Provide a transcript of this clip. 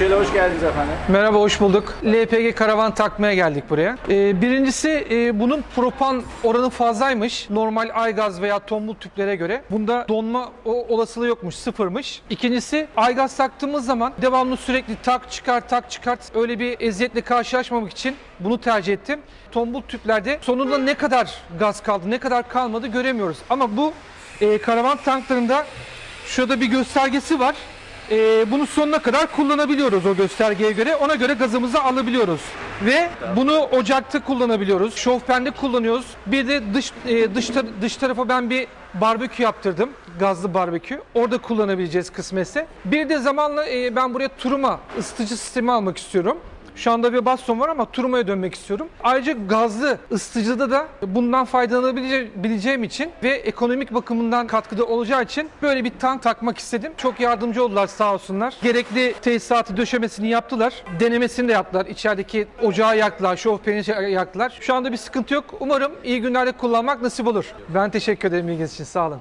Şöyle hoş geldiniz efendim. Merhaba, hoş bulduk. LPG karavan takmaya geldik buraya. Ee, birincisi e, bunun propan oranı fazlaymış. Normal aygaz veya tombul tüplere göre. Bunda donma o, olasılığı yokmuş, sıfırmış. İkincisi aygaz taktığımız zaman devamlı sürekli tak çıkar tak çıkart öyle bir eziyetle karşılaşmamak için bunu tercih ettim. Tombul tüplerde sonunda ne kadar gaz kaldı, ne kadar kalmadı göremiyoruz. Ama bu e, karavan tanklarında şurada bir göstergesi var. Ee, bunu sonuna kadar kullanabiliyoruz o göstergeye göre. Ona göre gazımızı alabiliyoruz. Ve bunu ocakta kullanabiliyoruz. Şofbende kullanıyoruz. Bir de dış e, dış, tar- dış tarafa ben bir barbekü yaptırdım. Gazlı barbekü. Orada kullanabileceğiz kısmetse. Bir de zamanla e, ben buraya turuma ısıtıcı sistemi almak istiyorum. Şu anda bir baston var ama turumaya dönmek istiyorum. Ayrıca gazlı ısıtıcıda da bundan faydalanabileceğim için ve ekonomik bakımından katkıda olacağı için böyle bir tank takmak istedim. Çok yardımcı oldular sağ olsunlar. Gerekli tesisatı döşemesini yaptılar. Denemesini de yaptılar. İçerideki ocağı yaktılar, şofbeni yaktılar. Şu anda bir sıkıntı yok. Umarım iyi günlerde kullanmak nasip olur. Ben teşekkür ederim ilginiz için. Sağ olun.